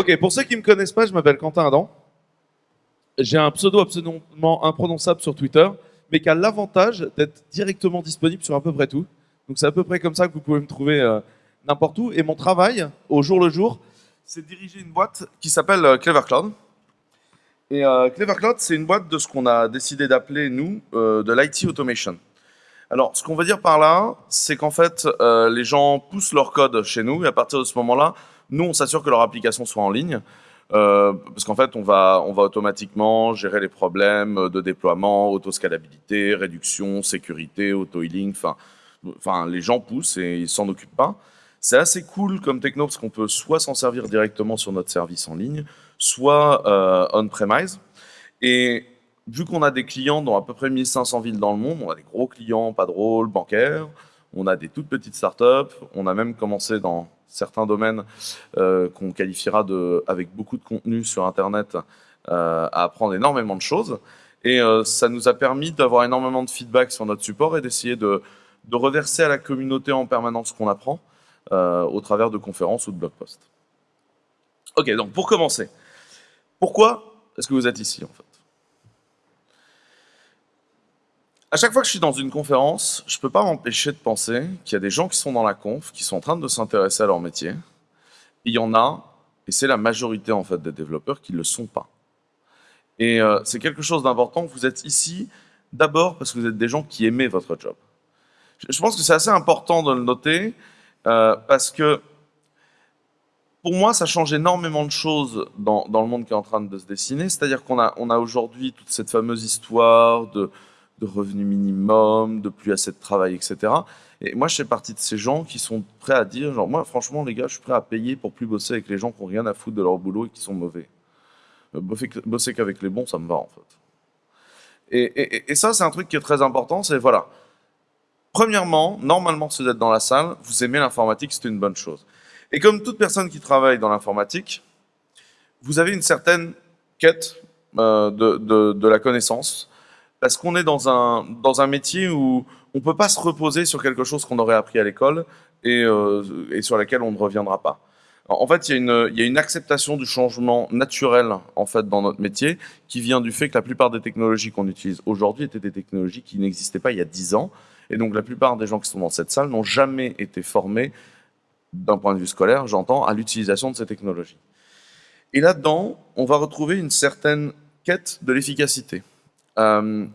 Ok, pour ceux qui me connaissent pas, je m'appelle Quentin Adam. J'ai un pseudo absolument imprononçable sur Twitter, mais qui a l'avantage d'être directement disponible sur à peu près tout. Donc c'est à peu près comme ça que vous pouvez me trouver euh, n'importe où. Et mon travail, au jour le jour, c'est de diriger une boîte qui s'appelle euh, Clever Cloud. Et euh, Clever Cloud, c'est une boîte de ce qu'on a décidé d'appeler, nous, de l'IT Automation. Alors, ce qu'on veut dire par là, c'est qu'en fait, les gens poussent leur code chez nous, et à partir de ce moment-là, nous, on s'assure que leur application soit en ligne. Euh, parce qu'en fait, on va, automatiquement gérer les problèmes de déploiement, autoscalabilité, réduction, sécurité, auto-healing. Enfin, les gens poussent et ils s'en occupent pas. C'est assez cool comme techno parce qu'on peut soit s'en servir directement sur notre service en ligne, soit euh, on-premise. Et vu qu'on a des clients dans à peu près 1500 villes dans le monde, on a des gros clients, pas drôles, bancaires, on a des toutes petites startups, on a même commencé dans certains domaines euh, qu'on qualifiera de, avec beaucoup de contenu sur Internet, euh, à apprendre énormément de choses. Et euh, ça nous a permis d'avoir énormément de feedback sur notre support et d'essayer de, de, reverser à la communauté en permanence ce qu'on apprend au travers de conférences ou de blog posts. Ok, donc pour commencer, pourquoi est-ce que vous êtes ici en fait? À chaque fois que je suis dans une conférence, je ne peux pas m'empêcher de penser qu'il y a des gens qui sont dans la conf, qui sont en train de s'intéresser à leur métier. il y en a, et c'est la majorité en fait des développeurs qui ne le sont pas. Et euh, c'est quelque chose d'important. Vous êtes ici d'abord parce que vous êtes des gens qui aimez votre job. Je pense que c'est assez important de le noter euh, parce que pour moi, ça change énormément de choses dans, dans, le monde qui est en train de se dessiner. C'est-à-dire qu'on a, on a aujourd'hui toute cette fameuse histoire de de revenus minimum, de plus assez de travail, etc. Et moi, je fais partie de ces gens qui sont prêts à dire, genre, moi, franchement, les gars, je suis prêt à payer pour plus bosser avec les gens qui n'ont rien à foutre de leur boulot et qui sont mauvais. Euh, bosser qu'avec les bons, ça me va, en fait. Et, ça, c'est un truc qui est très important, c'est, voilà, premièrement, normalement, si vous êtes dans la salle, vous aimez l'informatique, c'est une bonne chose. Et comme toute personne qui travaille dans l'informatique, vous avez une certaine quête euh, de la connaissance, parce qu'on est dans un, dans un métier où on ne peut pas se reposer sur quelque chose qu'on aurait appris à l'école et, euh, et, sur laquelle on ne reviendra pas. En fait, il y, a une, il y, a une, acceptation du changement naturel en fait dans notre métier qui vient du fait que la plupart des technologies qu'on utilise aujourd'hui étaient des technologies qui n'existaient pas il y a 10 ans. Et donc la plupart des gens qui sont dans cette salle n'ont jamais été formés, d'un point de vue scolaire, j'entends, à l'utilisation de ces technologies. Et là-dedans, on va retrouver une certaine quête de l'efficacité. Euh,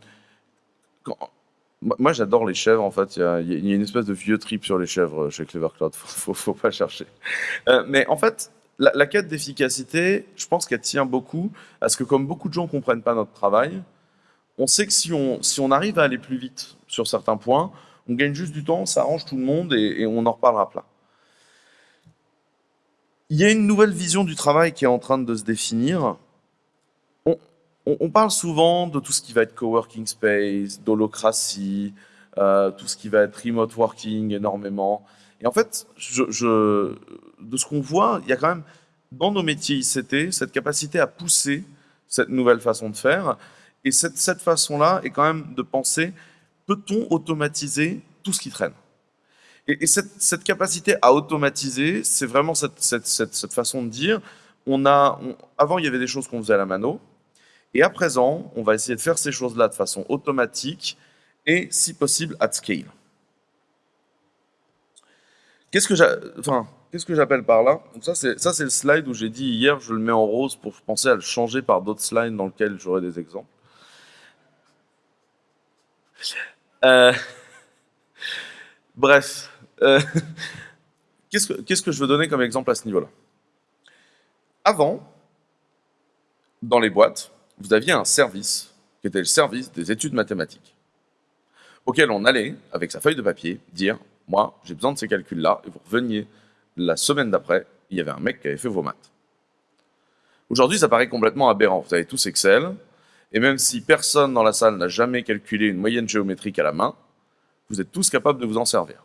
moi, j'adore les chèvres, en fait. Il y, a, une espèce de vieux trip sur les chèvres chez Clever Cloud. Faut, faut, pas chercher. Euh, mais en fait, la, quête d'efficacité, je pense qu'elle tient beaucoup à ce que, comme beaucoup de gens ne comprennent pas notre travail, on sait que si on, si on arrive à aller plus vite sur certains points, on gagne juste du temps, ça arrange tout le monde et, et on en reparlera plein. Il y a une nouvelle vision du travail qui est en train de se définir on, parle souvent de tout ce qui va être coworking space, d'holocratie, euh, tout ce qui va être remote working énormément. Et en fait, je, de ce qu'on voit, il y a quand même dans nos métiers ICT cette capacité à pousser cette nouvelle façon de faire. Et cette, cette façon-là est quand même de penser, peut-on automatiser tout ce qui traîne? Et, cette, cette, capacité à automatiser, c'est vraiment cette, cette, façon de dire, on a, avant il y avait des choses qu'on faisait à la mano, et à présent, on va essayer de faire ces choses-là de façon automatique et, si possible, at scale. Qu'est-ce que j'appelle par là? Ça, c'est le slide où j'ai dit hier, je le mets en rose pour penser à le changer par d'autres slides dans lesquels j'aurai des exemples. Euh, bref, euh, qu'est-ce que, que je veux donner comme exemple à ce niveau-là? Avant, dans les boîtes, vous aviez un service qui était le service des études mathématiques, auquel on allait, avec sa feuille de papier, dire « moi, j'ai besoin de ces calculs-là », et vous reveniez la semaine d'après, il y avait un mec qui avait fait vos maths. Aujourd'hui, ça paraît complètement aberrant. Vous avez tous Excel, et même si personne dans la salle n'a jamais calculé une moyenne géométrique à la main, vous êtes tous capables de vous en servir.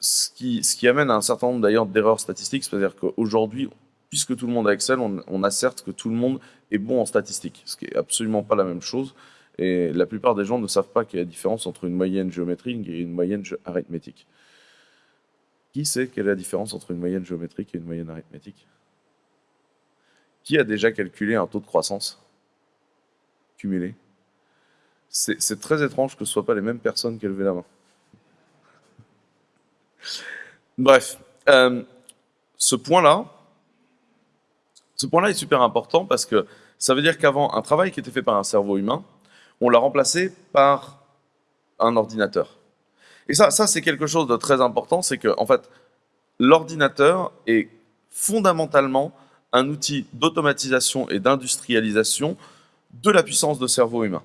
Ce qui, amène à un certain nombre d'ailleurs d'erreurs statistiques, c'est-à-dire qu'aujourd'hui, puisque tout le monde a Excel, on, on, que tout le monde est bon en statistiques, ce qui est absolument pas la même chose. Et la plupart des gens ne savent pas qu'il y a la différence entre une moyenne géométrique et une moyenne arithmétique. Qui sait quelle est la différence entre une moyenne géométrique et une moyenne arithmétique? Qui a déjà calculé un taux de croissance cumulé? C'est très étrange que ce ne soient pas les mêmes personnes qui levé la main. Bref, euh, ce point-là, ce point-là est super important parce que ça veut dire qu'avant, un travail qui était fait par un cerveau humain, on l'a remplacé par un ordinateur. Et ça, c'est quelque chose de très important, c'est que en fait, l'ordinateur est fondamentalement un outil d'automatisation et d'industrialisation de la puissance de cerveau humain.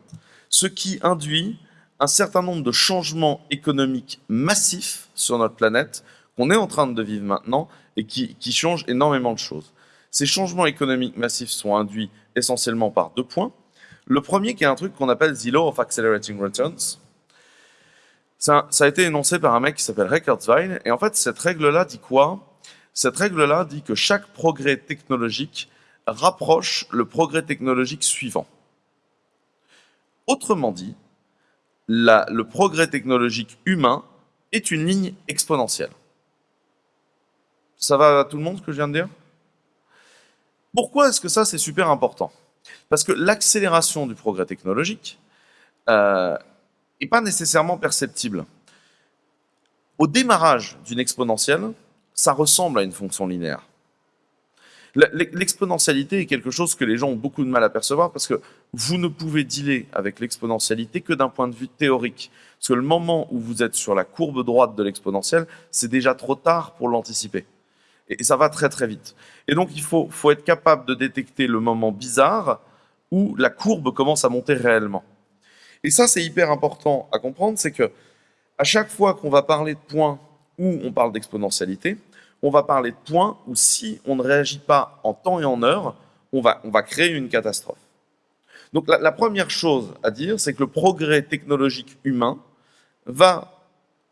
Ce qui induit un certain nombre de changements économiques massifs sur notre planète qu'on est en train de vivre maintenant et qui changent énormément de choses. Ces changements économiques massifs sont induits essentiellement par deux points. Le premier qui est un truc qu'on appelle the law of accelerating returns. Ça, a été énoncé par un mec qui s'appelle Ray. Et en fait, cette règle-là dit quoi? Cette règle-là dit que chaque progrès technologique rapproche le progrès technologique suivant. Autrement dit, le progrès technologique humain est une ligne exponentielle. Ça va à tout le monde ce que je viens de dire? Pourquoi est-ce que ça c'est super important? Parce que l'accélération du progrès technologique n'est euh, pas nécessairement perceptible. Au démarrage d'une exponentielle, ça ressemble à une fonction linéaire. L'exponentialité est quelque chose que les gens ont beaucoup de mal à percevoir parce que vous ne pouvez dealer avec l'exponentialité que d'un point de vue théorique. Parce que le moment où vous êtes sur la courbe droite de l'exponentielle, c'est déjà trop tard pour l'anticiper. Et ça va très très vite. Et donc il faut, faut être capable de détecter le moment bizarre où la courbe commence à monter réellement. Et ça, c'est hyper important à comprendre, c'est que à chaque fois qu'on va parler de points où on parle d'exponentialité, on va parler de points où si on ne réagit pas en temps et en heure, on va, on va créer une catastrophe. Donc la, première chose à dire, c'est que le progrès technologique humain va,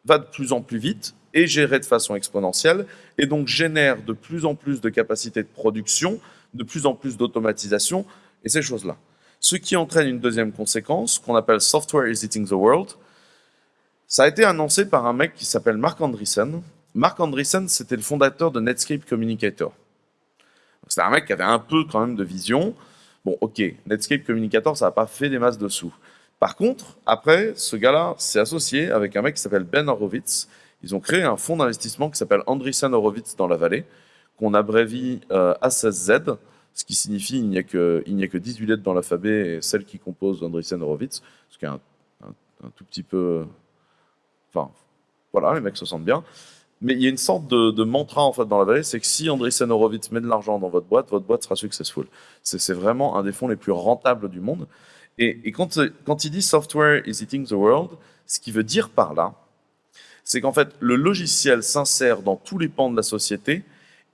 va de plus en plus vite et géré de façon exponentielle, et donc génère de plus en plus de capacités de production, de plus en plus d'automatisation, et ces choses-là. Ce qui entraîne une deuxième conséquence, qu'on appelle « software is eating the world ». Ça a été annoncé par un mec qui s'appelle Mark Andreessen, Mark Andreessen, c'était le fondateur de Netscape Communicator. C'était un mec qui avait un peu quand même de vision. Bon, ok, Netscape Communicator, ça n'a pas fait des masses de sous. Par contre, après, ce gars-là s'est associé avec un mec qui s'appelle Ben Horowitz. Ils ont créé un fonds d'investissement qui s'appelle Andreessen Horowitz dans la vallée, qu'on abrévie euh, A16Z, ce qui signifie il n'y a, que, a que 18 lettres dans l'alphabet et celle qui compose Andreessen Horowitz, ce qui est un, un tout petit peu... Enfin, voilà, les mecs se sentent bien. Mais il y a une sorte de, mantra en fait dans la vallée, c'est que si Andreessen Horowitz met de l'argent dans votre boîte, votre boîte sera successful. C'est vraiment un des fonds les plus rentables du monde. Et, quand, quand il dit software is eating the world, ce qu'il veut dire par là, c'est qu'en fait le logiciel s'insère dans tous les pans de la société,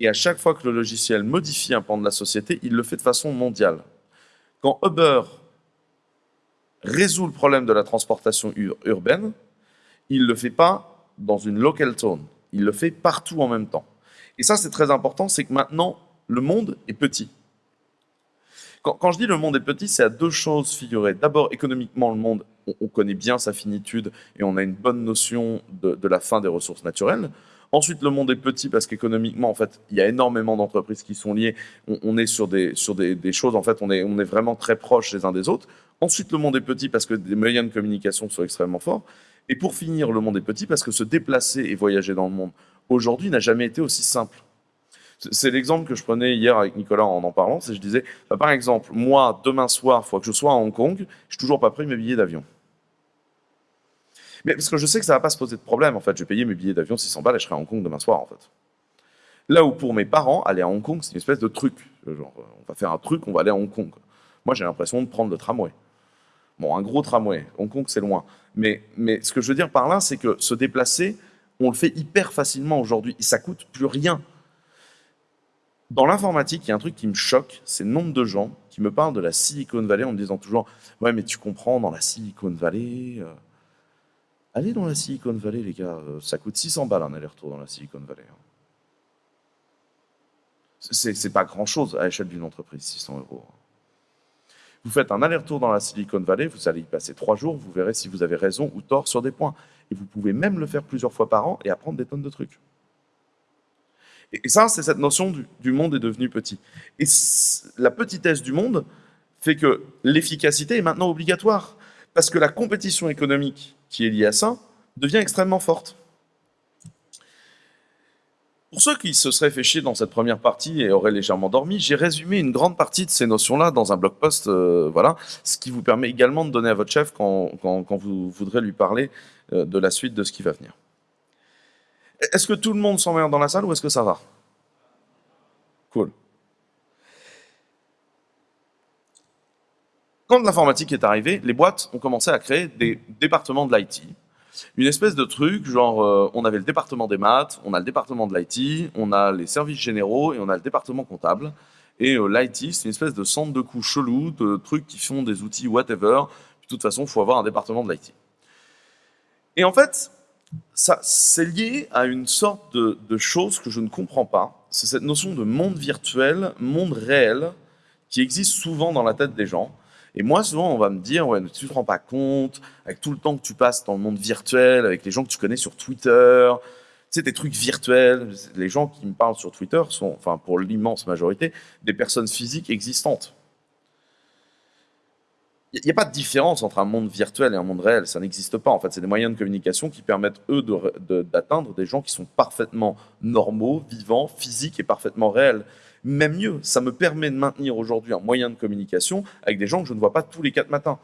et à chaque fois que le logiciel modifie un pan de la société, il le fait de façon mondiale. Quand Uber résout le problème de la transportation urbaine, il ne le fait pas dans une local tone il le fait partout en même temps. Et ça, c'est très important, c'est que maintenant, le monde est petit. Quand, je dis le monde est petit, c'est à deux choses figurées. D'abord, économiquement, le monde, on, connaît bien sa finitude et on a une bonne notion de, la fin des ressources naturelles. Ensuite, le monde est petit parce qu'économiquement, en fait, il y a énormément d'entreprises qui sont liées. On, est sur, des, sur des, choses, en fait, on est, on est vraiment très proches les uns des autres. Ensuite, le monde est petit parce que des moyens de communication sont extrêmement forts. Et pour finir, le monde est petit parce que se déplacer et voyager dans le monde aujourd'hui n'a jamais été aussi simple. C'est l'exemple que je prenais hier avec Nicolas en en parlant, c'est je disais, bah, par exemple, moi, demain soir, il faut que je sois à Hong Kong, je n'ai toujours pas pris mes billets d'avion. Mais parce que je sais que ça ne va pas se poser de problème, en fait, je vais payer mes billets d'avion 600 balles et je serai à Hong Kong demain soir, en fait. Là où pour mes parents, aller à Hong Kong, c'est une espèce de truc. Genre, on va faire un truc, on va aller à Hong Kong. Moi, j'ai l'impression de prendre le tramway. Bon, un gros tramway. Hong Kong, c'est loin. Mais, mais ce que je veux dire par là, c'est que se déplacer, on le fait hyper facilement aujourd'hui. Ça coûte plus rien. Dans l'informatique, il y a un truc qui me choque, c'est le nombre de gens qui me parlent de la Silicon Valley en me disant toujours « Ouais, mais tu comprends, dans la Silicon Valley... Euh, allez dans la Silicon Valley, les gars, euh, ça coûte 600 balles un aller-retour dans la Silicon Valley. Hein. C'est pas grand-chose à l'échelle d'une entreprise, 600 euros. Vous faites un aller-retour dans la Silicon Valley, vous allez y passer trois jours, vous verrez si vous avez raison ou tort sur des points. Et vous pouvez même le faire plusieurs fois par an et apprendre des tonnes de trucs. Et ça, c'est cette notion du, monde est devenu petit. Et la petitesse du monde fait que l'efficacité est maintenant obligatoire. Parce que la compétition économique qui est liée à ça devient extrêmement forte. Pour ceux qui se seraient fait chier dans cette première partie et auraient légèrement dormi, j'ai résumé une grande partie de ces notions-là dans un blog post, euh, voilà, ce qui vous permet également de donner à votre chef quand, vous voudrez lui parler euh, de la suite de ce qui va venir. Est-ce que tout le monde s'emmerde dans la salle ou est-ce que ça va? Cool. Quand l'informatique est arrivée, les boîtes ont commencé à créer des départements de l'IT, une espèce de truc, genre euh, on avait le département des maths, on a le département de l'IT, on a les services généraux et on a le département comptable. Et euh, l'IT, c'est une espèce de centre de coûts chelou, de trucs qui font des outils whatever. De toute façon, il faut avoir un département de l'IT. Et en fait, ça, c'est lié à une sorte de, chose que je ne comprends pas. C'est cette notion de monde virtuel, monde réel, qui existe souvent dans la tête des gens. Et moi, souvent, on va me dire, ouais, tu te rends pas compte, avec tout le temps que tu passes dans le monde virtuel, avec les gens que tu connais sur Twitter, tu sais, des trucs virtuels. Les gens qui me parlent sur Twitter sont, enfin, pour l'immense majorité, des personnes physiques existantes. Il n'y a pas de différence entre un monde virtuel et un monde réel, ça n'existe pas. En fait, c'est des moyens de communication qui permettent, eux, d'atteindre des gens qui sont parfaitement normaux, vivants, physiques et parfaitement réels. Même mieux, ça me permet de maintenir aujourd'hui un moyen de communication avec des gens que je ne vois pas tous les quatre matins.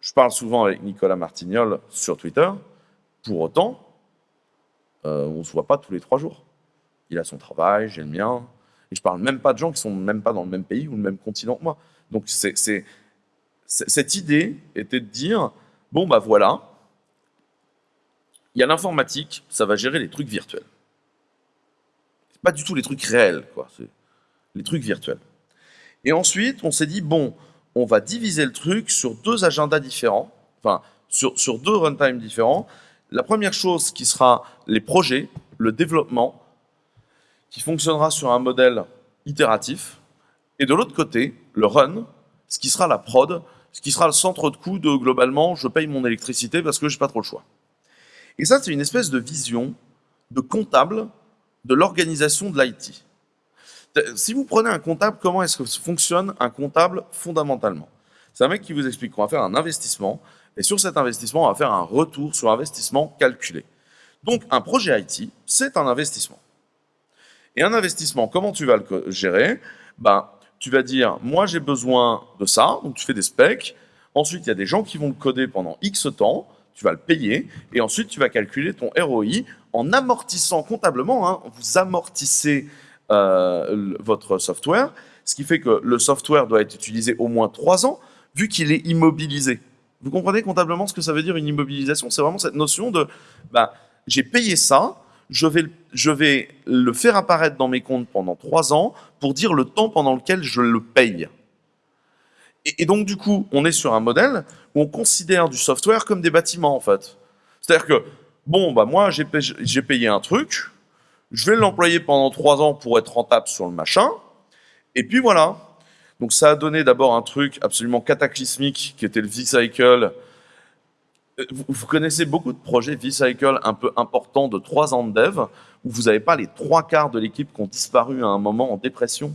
Je parle souvent avec Nicolas Martignol sur Twitter. Pour autant, euh, on ne se voit pas tous les trois jours. Il a son travail, j'ai le mien. Et je parle même pas de gens qui sont même pas dans le même pays ou le même continent que moi. Donc c'est, cette idée était de dire, bon bah voilà, il y a l'informatique, ça va gérer les trucs virtuels pas du tout les trucs réels, quoi. C'est les trucs virtuels. Et ensuite, on s'est dit, bon, on va diviser le truc sur deux agendas différents, enfin, sur, deux runtimes différents. La première chose qui sera les projets, le développement, qui fonctionnera sur un modèle itératif. Et de l'autre côté, le run, ce qui sera la prod, ce qui sera le centre de coût de globalement, je paye mon électricité parce que j'ai pas trop le choix. Et ça, c'est une espèce de vision de comptable de l'organisation de l'IT. Si vous prenez un comptable, comment est-ce que fonctionne un comptable fondamentalement? C'est un mec qui vous explique qu'on va faire un investissement, et sur cet investissement, on va faire un retour sur investissement calculé. Donc, un projet IT, c'est un investissement. Et un investissement, comment tu vas le gérer ben, Tu vas dire, moi j'ai besoin de ça, donc tu fais des specs. Ensuite, il y a des gens qui vont le coder pendant X temps, tu vas le payer, et ensuite tu vas calculer ton ROI en amortissant comptablement, hein, vous amortissez euh, votre software, ce qui fait que le software doit être utilisé au moins trois ans, vu qu'il est immobilisé. Vous comprenez comptablement ce que ça veut dire une immobilisation? C'est vraiment cette notion de, bah, j'ai payé ça, je vais, le faire apparaître dans mes comptes pendant trois ans pour dire le temps pendant lequel je le paye. Et, donc, du coup, on est sur un modèle où on considère du software comme des bâtiments, en fait. C'est-à-dire que bon, bah moi, j'ai payé un truc, je vais l'employer pendant trois ans pour être rentable sur le machin, et puis voilà. Donc ça a donné d'abord un truc absolument cataclysmique qui était le V-Cycle. Vous, connaissez beaucoup de projets V-Cycle un peu importants de trois ans de dev, où vous n'avez pas les trois quarts de l'équipe qui ont disparu à un moment en dépression?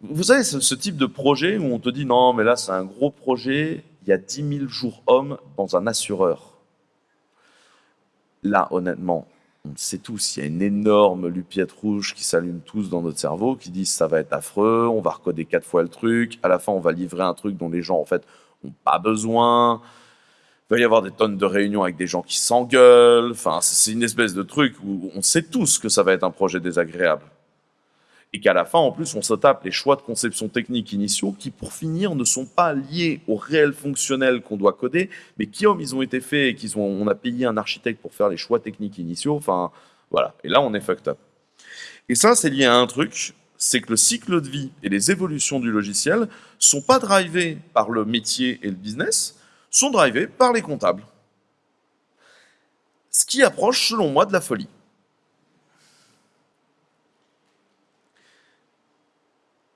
Vous savez, ce, type de projet où on te dit non, mais là c'est un gros projet, il y a 10 000 jours hommes dans un assureur là, honnêtement, on sait tous, il y a une énorme lupiette rouge qui s'allume tous dans notre cerveau, qui disent ça va être affreux, on va recoder quatre fois le truc, à la fin on va livrer un truc dont les gens en fait n'ont pas besoin. Il va y avoir des tonnes de réunions avec des gens qui s'engueulent. Enfin, c'est une espèce de truc où on sait tous que ça va être un projet désagréable et qu'à la fin, en plus, on se tape les choix de conception technique initiaux qui, pour finir, ne sont pas liés au réel fonctionnel qu'on doit coder, mais qui, comme ils ont été faits et qu'ils ont, on a payé un architecte pour faire les choix techniques initiaux, enfin, voilà. Et là, on est fucked up. Et ça, c'est lié à un truc, c'est que le cycle de vie et les évolutions du logiciel sont pas drivés par le métier et le business, sont drivés par les comptables. Ce qui approche, selon moi, de la folie.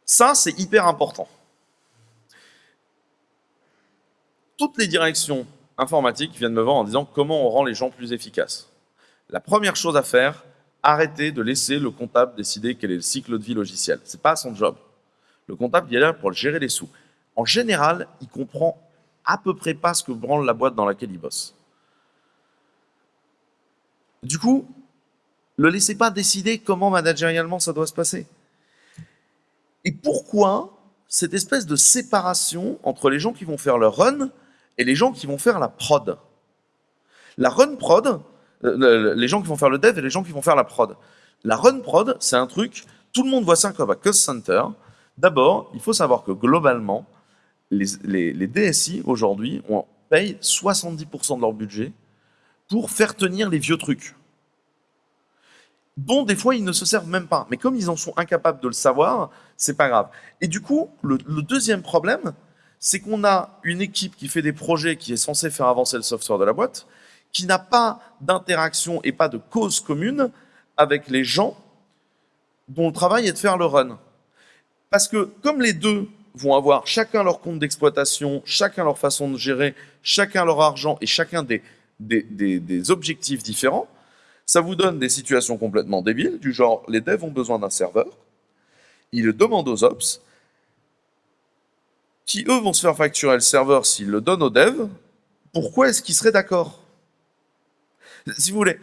Ça, c'est hyper important. Toutes les directions informatiques viennent me voir en disant comment on rend les gens plus efficaces. La première chose à faire, arrêter de laisser le comptable décider quel est le cycle de vie logiciel. C'est pas son job. Le comptable, il est là pour gérer les sous. En général, il comprend à peu près pas ce que branle la boîte dans laquelle il bosse. Du coup, ne laissez pas décider comment managérialement ça doit se passer. Et pourquoi cette espèce de séparation entre les gens qui vont faire le run et les gens qui vont faire la prod? La run prod, euh, les gens qui vont faire le dev et les gens qui vont faire la prod. La run prod, c'est un truc, tout le monde voit ça comme un cost center. D'abord, il faut savoir que globalement, les, DSI aujourd'hui payent 70% de leur budget pour faire tenir les vieux trucs dont des fois ils ne se servent même pas. Mais comme ils en sont incapables de le savoir, c'est pas grave. Et du coup, le, deuxième problème, c'est qu'on a une équipe qui fait des projets qui est censée faire avancer le software de la boîte, qui n'a pas d'interaction et pas de cause commune avec les gens dont le travail est de faire le run. Parce que comme les deux vont avoir chacun leur compte d'exploitation, chacun leur façon de gérer, chacun leur argent et chacun des, des objectifs différents, ça vous donne des situations complètement débiles, du genre les devs ont besoin d'un serveur, ils le demandent aux ops, qui eux vont se faire facturer le serveur s'ils le donnent aux devs, pourquoi est-ce qu'ils seraient d'accord? Si vous voulez,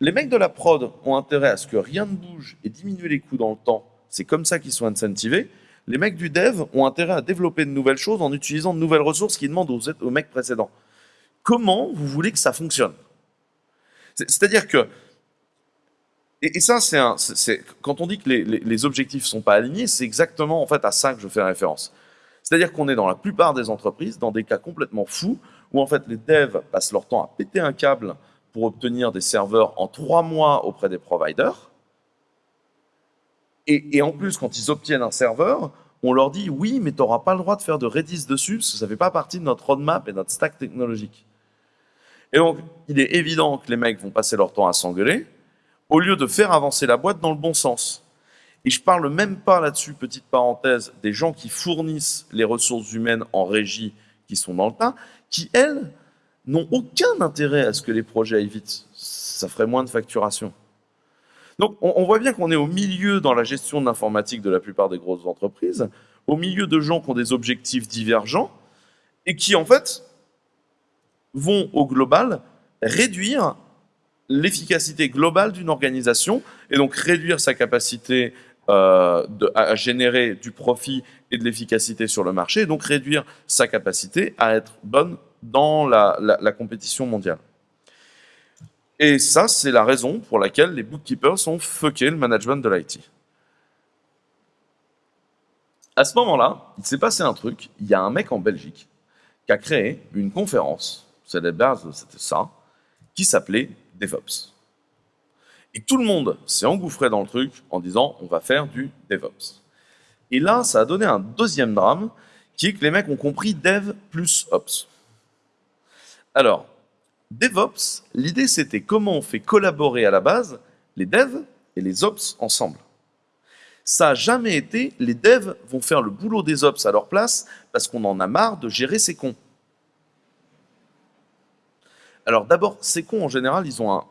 les mecs de la prod ont intérêt à ce que rien ne bouge et diminuer les coûts dans le temps, c'est comme ça qu'ils sont incentivés. Les mecs du dev ont intérêt à développer de nouvelles choses en utilisant de nouvelles ressources qui demandent aux, mecs précédents. Comment vous voulez que ça fonctionne? C'est-à-dire que, et, ça, quand on dit que les, les, objectifs ne sont pas alignés, c'est exactement en fait à ça que je fais référence. C'est-à-dire qu'on est dans la plupart des entreprises dans des cas complètement fous où en fait les devs passent leur temps à péter un câble pour obtenir des serveurs en trois mois auprès des providers. Et, en plus, quand ils obtiennent un serveur, on leur dit oui, mais tu n'auras pas le droit de faire de Redis dessus parce que ça ne fait pas partie de notre roadmap et notre stack technologique. Et donc, il est évident que les mecs vont passer leur temps à s'engueuler, au lieu de faire avancer la boîte dans le bon sens. Et je parle même pas là-dessus, petite parenthèse, des gens qui fournissent les ressources humaines en régie qui sont dans le tas, qui, elles, n'ont aucun intérêt à ce que les projets aillent vite. Ça ferait moins de facturation. Donc, on, voit bien qu'on est au milieu dans la gestion de l'informatique de la plupart des grosses entreprises, au milieu de gens qui ont des objectifs divergents et qui, en fait, vont au global réduire l'efficacité globale d'une organisation et donc réduire sa capacité euh, à générer du profit et de l'efficacité sur le marché et donc réduire sa capacité à être bonne dans la, compétition mondiale. Et ça, c'est la raison pour laquelle les bookkeepers ont fucké le management de l'IT. À ce moment-là, il s'est passé un truc. Il y a un mec en Belgique qui a créé une conférence c'est la base, c'était ça, qui s'appelait DevOps. Et tout le monde s'est engouffré dans le truc en disant on va faire du DevOps. Et là, ça a donné un deuxième drame, qui est que les mecs ont compris Dev plus Ops. Alors, DevOps, l'idée c'était comment on fait collaborer à la base les devs et les ops ensemble. Ça n'a jamais été les devs vont faire le boulot des ops à leur place parce qu'on en a marre de gérer ces cons. Alors d'abord, ces cons, en général, ils ont,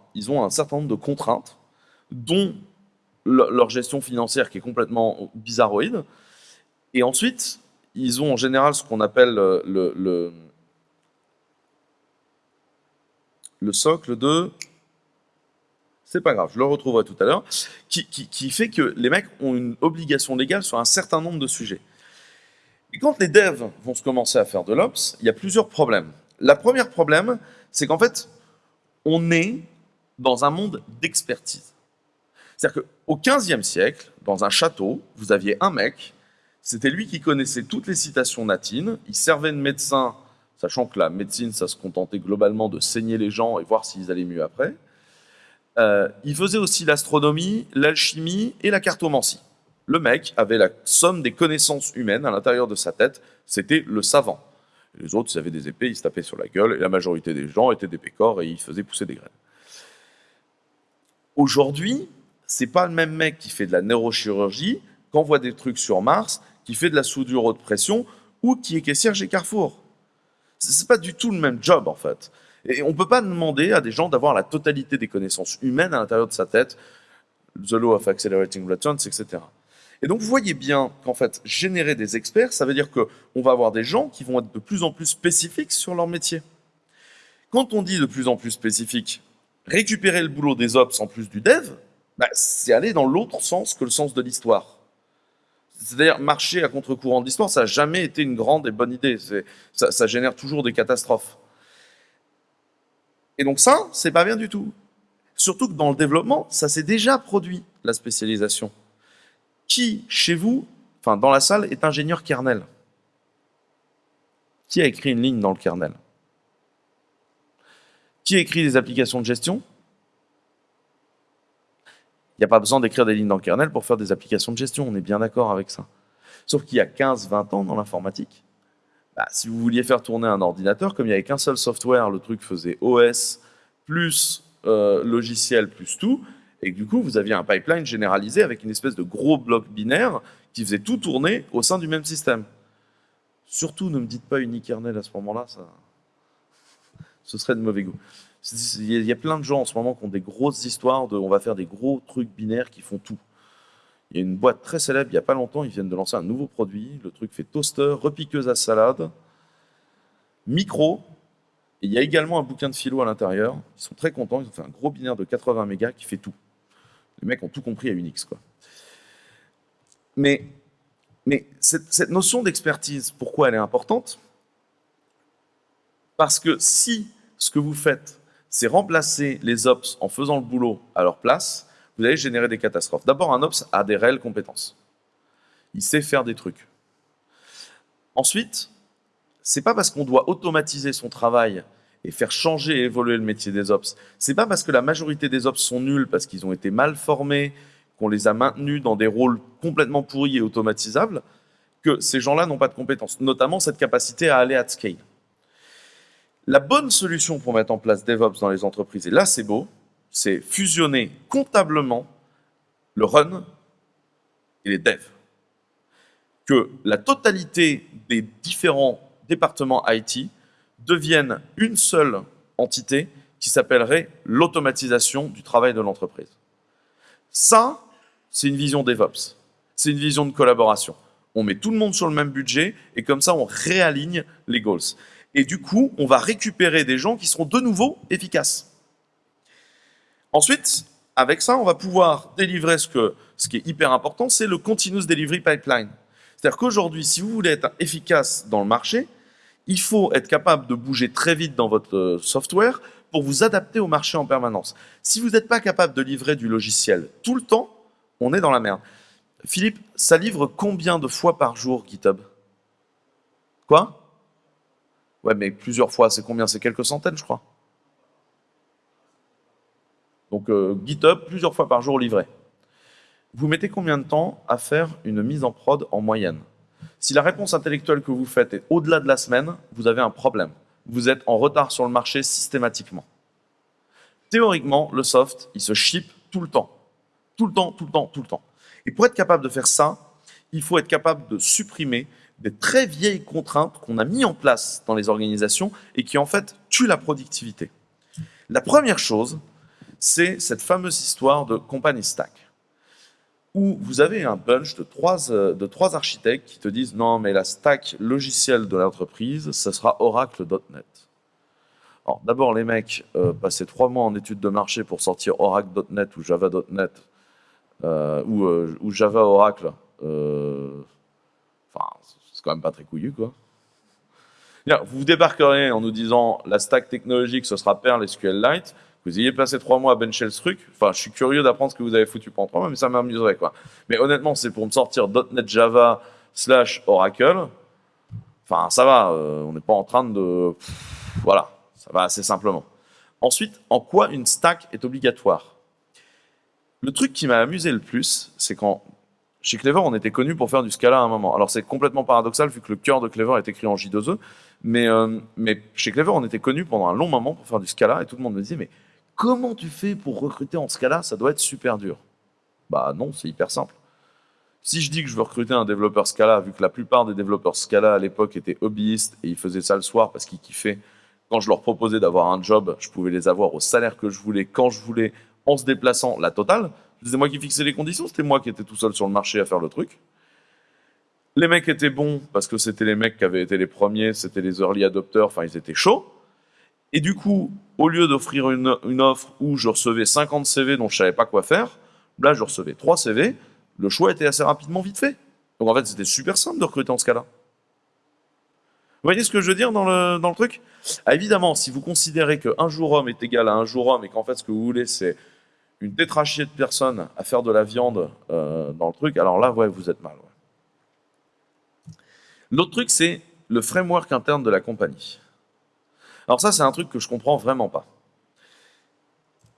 un, certain nombre de contraintes, dont leur gestion financière qui est complètement bizarroïde. Et ensuite, ils ont en général ce qu'on appelle euh, le, le, socle de... C'est pas grave, je le retrouverai tout à l'heure, qui, qui, fait que les mecs ont une obligation légale sur un certain nombre de sujets. Et quand les devs vont se commencer à faire de l'ops, il y a plusieurs problèmes. La première problème, c'est qu'en fait, on est dans un monde d'expertise. C'est-à-dire qu'au XVe siècle, dans un château, vous aviez un mec, c'était lui qui connaissait toutes les citations latines, il servait de médecin, sachant que la médecine, ça se contentait globalement de saigner les gens et voir s'ils allaient mieux après. Euh, il faisait aussi l'astronomie, l'alchimie et la cartomancie. Le mec avait la somme des connaissances humaines à l'intérieur de sa tête, c'était le savant les autres, ils avaient des épées, ils se tapaient sur la gueule, et la majorité des gens étaient des pécores et ils faisaient pousser des graines. Aujourd'hui, c'est pas le même mec qui fait de la neurochirurgie, qui envoie des trucs sur Mars, qui fait de la soudure haute pression, ou qui est caissière chez Carrefour. C'est pas du tout le même job, en fait. Et on peut pas demander à des gens d'avoir la totalité des connaissances humaines à l'intérieur de sa tête. the law of accelerating returns, etc. Et donc, vous voyez bien qu'en fait, générer des experts, ça veut dire qu'on va avoir des gens qui vont être de plus en plus spécifiques sur leur métier. Quand on dit de plus en plus spécifique, récupérer le boulot des ops en plus du dev, bah, c'est aller dans l'autre sens que le sens de l'histoire. C'est-à-dire marcher à contre-courant de l'histoire, ça n'a jamais été une grande et bonne idée. Ça, génère toujours des catastrophes. Et donc ça, c'est pas bien du tout. Surtout que dans le développement, ça s'est déjà produit, la spécialisation. Qui, chez vous, enfin dans la salle, est ingénieur kernel? Qui a écrit une ligne dans le kernel? Qui a écrit des applications de gestion? Il n'y a pas besoin d'écrire des lignes dans le kernel pour faire des applications de gestion, on est bien d'accord avec ça. Sauf qu'il y a 15-20 ans dans l'informatique, bah, si vous vouliez faire tourner un ordinateur, comme il n'y avait qu'un seul software, le truc faisait OS plus euh, logiciel plus tout, et du coup, vous aviez un pipeline généralisé avec une espèce de gros bloc binaire qui faisait tout tourner au sein du même système. Surtout, ne me dites pas unikernel à ce moment-là, ça, ce serait de mauvais goût. Il y a plein de gens en ce moment qui ont des grosses histoires de on va faire des gros trucs binaires qui font tout. Il y a une boîte très célèbre, il n'y a pas longtemps, ils viennent de lancer un nouveau produit. Le truc fait toaster, repiqueuse à salade, micro, et il y a également un bouquin de philo à l'intérieur. Ils sont très contents, ils ont fait un gros binaire de 80 mégas qui fait tout. Les mecs ont tout compris à Unix. Mais, mais cette notion d'expertise, pourquoi elle est importante? Parce que si ce que vous faites, c'est remplacer les ops en faisant le boulot à leur place, vous allez générer des catastrophes. D'abord, un ops a des réelles compétences. Il sait faire des trucs. Ensuite, c'est pas parce qu'on doit automatiser son travail et faire changer et évoluer le métier des ops. C'est pas parce que la majorité des ops sont nuls, parce qu'ils ont été mal formés, qu'on les a maintenus dans des rôles complètement pourris et automatisables, que ces gens-là n'ont pas de compétences, notamment cette capacité à aller at scale. La bonne solution pour mettre en place DevOps dans les entreprises, et là c'est beau, c'est fusionner comptablement le run et les devs. Que la totalité des différents départements IT deviennent une seule entité qui s'appellerait l'automatisation du travail de l'entreprise. Ça, c'est une vision DevOps. C'est une vision de collaboration. On met tout le monde sur le même budget et comme ça, on réaligne les goals. Et du coup, on va récupérer des gens qui seront de nouveau efficaces. Ensuite, avec ça, on va pouvoir délivrer ce, qui est hyper important, c'est le Continuous Delivery Pipeline. C'est-à-dire qu'aujourd'hui, si vous voulez être efficace dans le marché, il faut être capable de bouger très vite dans votre euh, software pour vous adapter au marché en permanence. Si vous n'êtes pas capable de livrer du logiciel tout le temps, on est dans la merde. Philippe, ça livre combien de fois par jour GitHub? Quoi? Ouais, mais plusieurs fois, c'est combien? C'est quelques centaines, je crois. Donc euh, GitHub, plusieurs fois par jour livré. Vous mettez combien de temps à faire une mise en prod en moyenne? Si la réponse intellectuelle que vous faites est au-delà de la semaine, vous avez un problème. Vous êtes en retard sur le marché systématiquement. Théoriquement, le soft, il se ship tout le temps. Tout le temps, tout le temps, tout le temps. Et pour être capable de faire ça, il faut être capable de supprimer des très vieilles contraintes qu'on a mis en place dans les organisations et qui en fait tuent la productivité. La première chose, c'est cette fameuse histoire de company stack où vous avez un bunch de trois, euh, architectes qui te disent « Non, mais la stack logicielle de l'entreprise, ce sera Oracle.NET. » d'abord, les mecs euh, passaient trois mois en études de marché pour sortir Oracle.NET ou Java.NET euh, ou, Java Oracle. Quand même pas très couillu, quoi. Vous débarquerez en nous disant la stack technologique, ce sera Perl SQLite vous ayez passé trois mois à bencher ce truc. Enfin, je suis curieux d'apprendre ce que vous avez foutu pendant trois mois, mais ça m'amuserait, quoi. Mais honnêtement, c'est pour me sortir .NET Java slash Oracle. Enfin, ça va, euh, on n'est pas en train de... voilà, ça va assez simplement. Ensuite, en quoi une stack est obligatoire? Le truc qui m'a amusé le plus, c'est quand chez Clever, on était connu pour faire du Scala à un moment. Alors c'est complètement paradoxal vu que le cœur de Clever est écrit en J2E, mais, euh, mais chez Clever, on était connu pendant un long moment pour faire du Scala et tout le monde me disait mais Comment tu fais pour recruter en Scala? Ça doit être super dur. Bah non, c'est hyper simple. Si je dis que je veux recruter un développeur Scala, vu que la plupart des développeurs Scala à l'époque étaient hobbyistes et ils faisaient ça le soir parce qu'ils kiffaient, quand je leur proposais d'avoir un job, je pouvais les avoir au salaire que je voulais, quand je voulais, en se déplaçant, la totale. C'était moi qui fixais les conditions, c'était moi qui étais tout seul sur le marché à faire le truc. Les mecs étaient bons parce que c'était les mecs qui avaient été les premiers, c'était les early adopters, enfin ils étaient chauds. Et du coup, au lieu d'offrir une, offre où je recevais 50 CV dont je savais pas quoi faire, là je recevais 3 CV, le choix était assez rapidement vite fait. Donc en fait c'était super simple de recruter en ce cas-là. Vous voyez ce que je veux dire dans le, dans le truc? Ah, Évidemment, si vous considérez qu'un jour homme est égal à un jour homme et qu'en fait ce que vous voulez c'est une tétrachier de personnes à faire de la viande euh, dans le truc, alors là, ouais, vous êtes mal. L'autre truc, c'est le framework interne de la compagnie. Alors ça, c'est un truc que je comprends vraiment pas.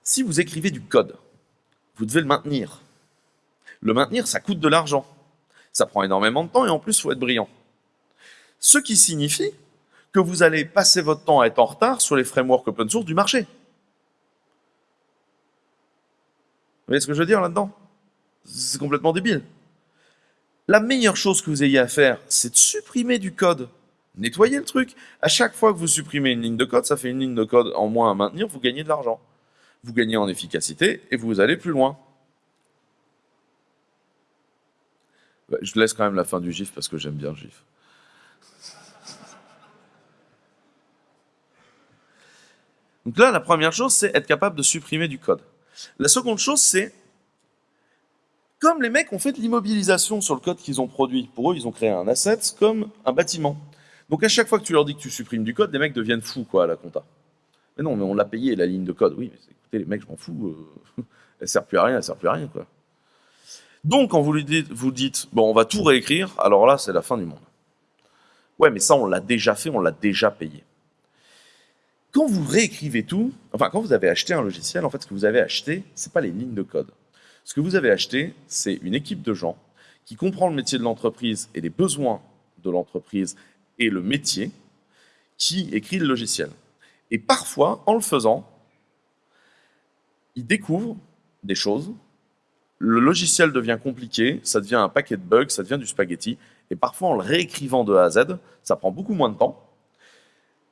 Si vous écrivez du code, vous devez le maintenir. Le maintenir, ça coûte de l'argent. Ça prend énormément de temps et en plus, il faut être brillant. Ce qui signifie que vous allez passer votre temps à être en retard sur les frameworks open source du marché. Vous voyez ce que je veux dire là-dedans? C'est complètement débile. La meilleure chose que vous ayez à faire, c'est de supprimer du code. Nettoyer le truc. À chaque fois que vous supprimez une ligne de code, ça fait une ligne de code en moins à maintenir, vous gagnez de l'argent. Vous gagnez en efficacité et vous allez plus loin. Je laisse quand même la fin du GIF parce que j'aime bien le GIF. Donc là, la première chose, c'est être capable de supprimer du code. La seconde chose, c'est comme les mecs ont fait de l'immobilisation sur le code qu'ils ont produit, pour eux, ils ont créé un asset comme un bâtiment. Donc à chaque fois que tu leur dis que tu supprimes du code, les mecs deviennent fous quoi, à la compta. Mais non, mais on l'a payé la ligne de code. Oui, mais écoutez, les mecs, je m'en fous. Euh, elle sert plus à rien, elle sert plus à rien. Donc quand vous lui dites, vous dites, bon, on va tout réécrire, alors là, c'est la fin du monde. Ouais, mais ça, on l'a déjà fait, on l'a déjà payé. Quand vous réécrivez tout, enfin quand vous avez acheté un logiciel, en fait ce que vous avez acheté, c'est pas les lignes de code. Ce que vous avez acheté, c'est une équipe de gens qui comprend le métier de l'entreprise et les besoins de l'entreprise et le métier, qui écrit le logiciel. Et parfois, en le faisant, ils découvrent des choses, le logiciel devient compliqué, ça devient un paquet de bugs, ça devient du spaghetti, et parfois en le réécrivant de A à Z, ça prend beaucoup moins de temps,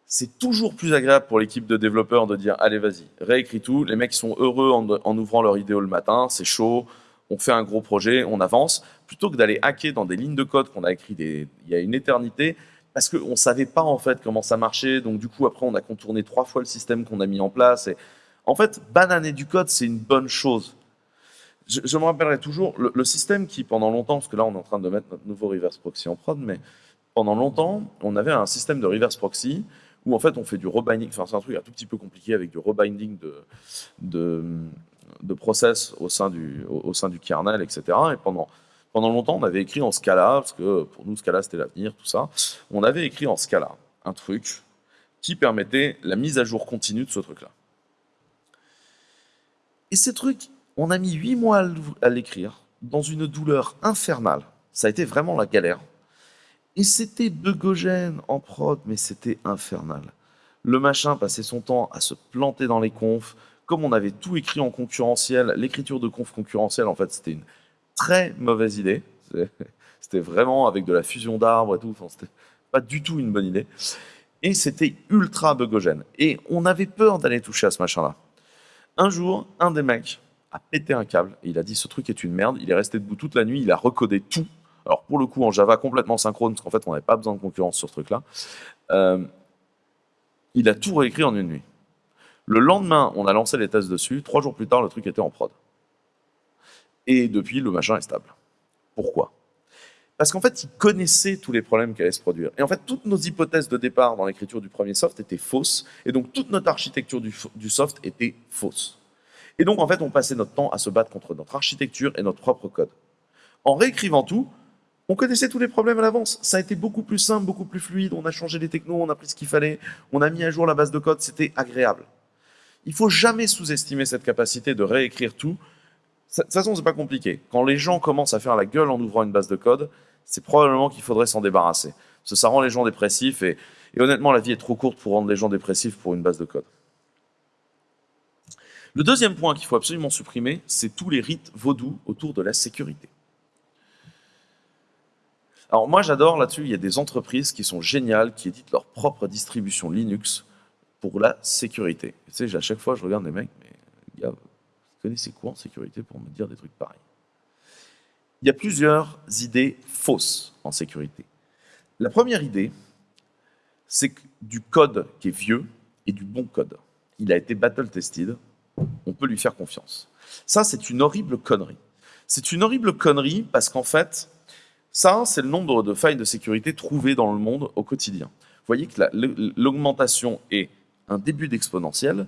c'est toujours plus agréable pour l'équipe de développeurs de dire allez vas-y, réécris tout, les mecs sont heureux en, ouvrant leur idéo le matin, c'est chaud, on fait un gros projet, on avance, plutôt que d'aller hacker dans des lignes de code qu'on a écrit il y a une éternité, parce qu'on ne savait pas en fait comment ça marchait, donc du coup après on a contourné trois fois le système qu'on a mis en place. Et... En fait, bananer du code, c'est une bonne chose. Je, me rappellerai toujours, le, le, système qui pendant longtemps, parce que là on est en train de mettre notre nouveau reverse proxy en prod, mais pendant longtemps, on avait un système de reverse proxy où en fait on fait du rebinding, enfin c'est un truc un tout petit peu compliqué avec du rebinding de, de, de process au sein, du, au, sein du kernel, etc. Et pendant, pendant longtemps on avait écrit en Scala, parce que pour nous Scala c'était l'avenir, tout ça, on avait écrit en Scala un truc qui permettait la mise à jour continue de ce truc-là. Et ces trucs, on a mis huit mois à l'écrire, dans une douleur infernale. Ça a été vraiment la galère. Et c'était bugogène en prod, mais c'était infernal. Le machin passait son temps à se planter dans les confs. Comme on avait tout écrit en concurrentiel, l'écriture de conf concurrentiel, en fait, c'était une très mauvaise idée. C'était vraiment avec de la fusion d'arbres et tout. Enfin, c'était pas du tout une bonne idée. Et c'était ultra bugogène. Et on avait peur d'aller toucher à ce machin-là. Un jour, un des mecs a pété un câble il a dit ce truc est une merde. Il est resté debout toute la nuit, il a recodé tout alors pour le coup en Java complètement synchrone, parce qu'en fait on n'avait pas besoin de concurrence sur ce truc-là, euh, il a tout réécrit en une nuit. Le lendemain, on a lancé les tests dessus, trois jours plus tard, le truc était en prod. Et depuis, le machin est stable. Pourquoi? Parce qu'en fait, il connaissait tous les problèmes qui allaient se produire. Et en fait, toutes nos hypothèses de départ dans l'écriture du premier soft étaient fausses, et donc toute notre architecture du, du soft était fausse. Et donc, en fait, on passait notre temps à se battre contre notre architecture et notre propre code. En réécrivant tout, on connaissait tous les problèmes à l'avance. Ça a été beaucoup plus simple, beaucoup plus fluide. On a changé les technos, on a pris ce qu'il fallait, on a mis à jour la base de code, c'était agréable. Il faut jamais sous-estimer cette capacité de réécrire tout. De toute façon, c'est pas compliqué. Quand les gens commencent à faire la gueule en ouvrant une base de code, c'est probablement qu'il faudrait s'en débarrasser. Ça rend les gens dépressifs et, et honnêtement, la vie est trop courte pour rendre les gens dépressifs pour une base de code. Le deuxième point qu'il faut absolument supprimer, c'est tous les rites vaudous autour de la sécurité. Alors moi j'adore là-dessus, il y a des entreprises qui sont géniales, qui éditent leur propre distribution Linux pour la sécurité. tu sais, à chaque fois je regarde les mecs, mais gars, connaissez quoi en sécurité pour me dire des trucs pareils? Il y a plusieurs idées fausses en sécurité. La première idée, c'est du code qui est vieux et du bon code. Il a été battle-tested, on peut lui faire confiance. Ça, c'est une horrible connerie. C'est une horrible connerie parce qu'en fait, ça, c'est le nombre de failles de sécurité trouvées dans le monde au quotidien. Vous voyez que l'augmentation est un début d'exponentielle.